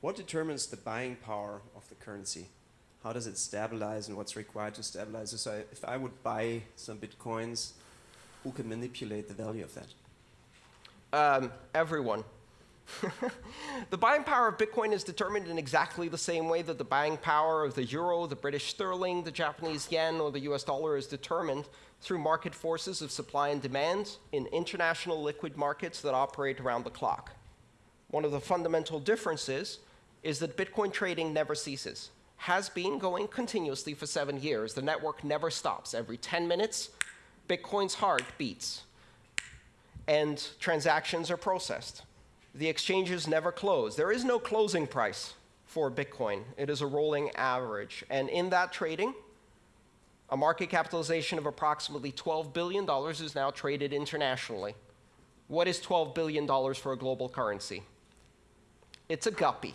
What determines the buying power of the currency? How does it stabilize and what's required to stabilize it? So if I would buy some bitcoins, who can manipulate the value of that? Um, everyone. the buying power of Bitcoin is determined in exactly the same way that the buying power of the euro, the British sterling, the Japanese yen, or the US dollar is determined through market forces of supply and demand in international liquid markets that operate around the clock. One of the fundamental differences is that Bitcoin trading never ceases, has been going continuously for seven years. The network never stops. Every 10 minutes, Bitcoin's heart beats, and transactions are processed. The exchanges never close. There is no closing price for Bitcoin. It is a rolling average. And in that trading, a market capitalization of approximately $12 billion is now traded internationally. What is $12 billion for a global currency? It's a guppy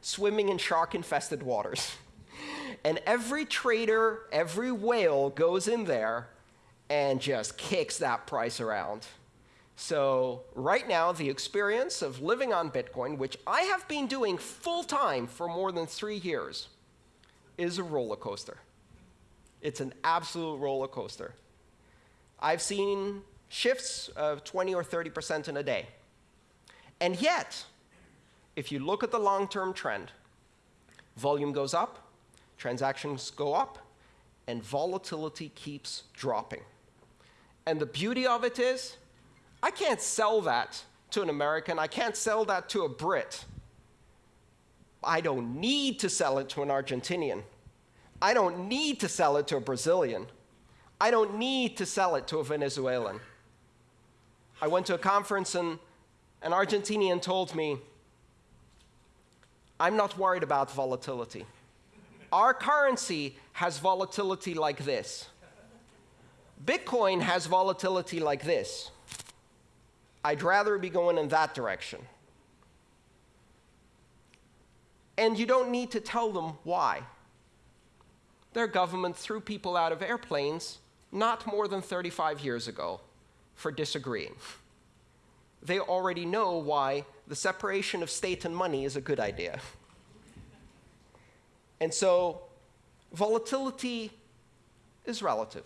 swimming in shark-infested waters. And every trader, every whale goes in there and just kicks that price around. So right now, the experience of living on Bitcoin, which I have been doing full-time for more than three years, is a roller coaster. It's an absolute roller coaster. I've seen shifts of 20 or 30% in a day. And yet, if you look at the long-term trend, volume goes up, transactions go up, and volatility keeps dropping. And the beauty of it is, I can't sell that to an American. I can't sell that to a Brit. I don't need to sell it to an Argentinian. I don't need to sell it to a Brazilian. I don't need to sell it to a Venezuelan. I went to a conference and an Argentinian told me, I'm not worried about volatility. Our currency has volatility like this. Bitcoin has volatility like this. I'd rather be going in that direction. And you don't need to tell them why. Their government threw people out of airplanes not more than 35 years ago for disagreeing. They already know why the separation of state and money is a good idea. And so volatility is relative.